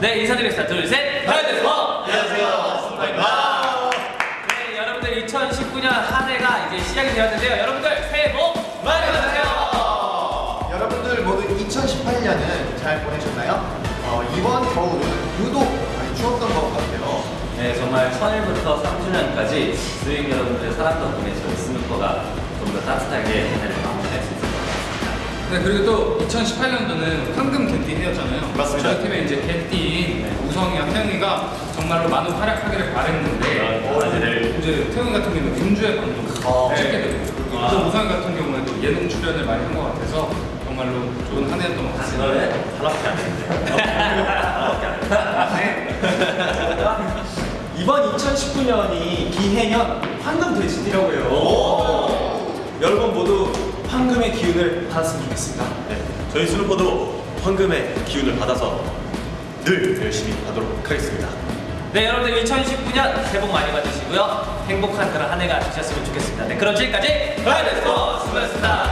네, 인사드리겠습니다. 둘, 셋. 하이데스버! 안녕하세요. 스누퍼입니다. 네, 여러분들 2019년 한 해가 이제 시작이 되었는데요. 여러분들 새해 복 많이 받으세요. 여러분들 모두 2018년은 잘 보내셨나요? 어, 이번 겨울은 유독 많이 추웠던 것 같아요. 네, 정말 천일부터 3주년까지 스윙 여러분들의 사랑 덕분에 저희 스누퍼가 좀 더 따뜻하게 한 해를 마무리할 수 있을 것 같습니다. 네, 그리고 또 2018년도는 황금 개띠 해였잖아요. 맞습니다. 저희 팀의 이제 개띠인 네. 우성이와 태영이가 정말로 많은 활약하기를 바랬는데 그런 바라지를 이제 태영이 같은 경우는 금주의 방송 어. 찍게 되고 아. 또 우성이 같은 경우에도 예능 출연을 많이 한 것 같아서 정말로 좋은 한 해였던 것 같습니다. 그거는 하나밖에 안 했는데. 하나밖에 안 했는데. 이번 2019년이 기해년 황금 돼지띠라고 해요. 여러분 모두 황금의 기운을 받았으면 좋겠습니다. 네, 저희 스누퍼도 황금의 기운을 받아서 늘 열심히 하도록 하겠습니다. 네, 여러분들 2019년 새해 복 많이 받으시고요. 행복한 그런 한 해가 되셨으면 좋겠습니다. 네, 그럼 지금까지 하이데스버 수고하셨습니다.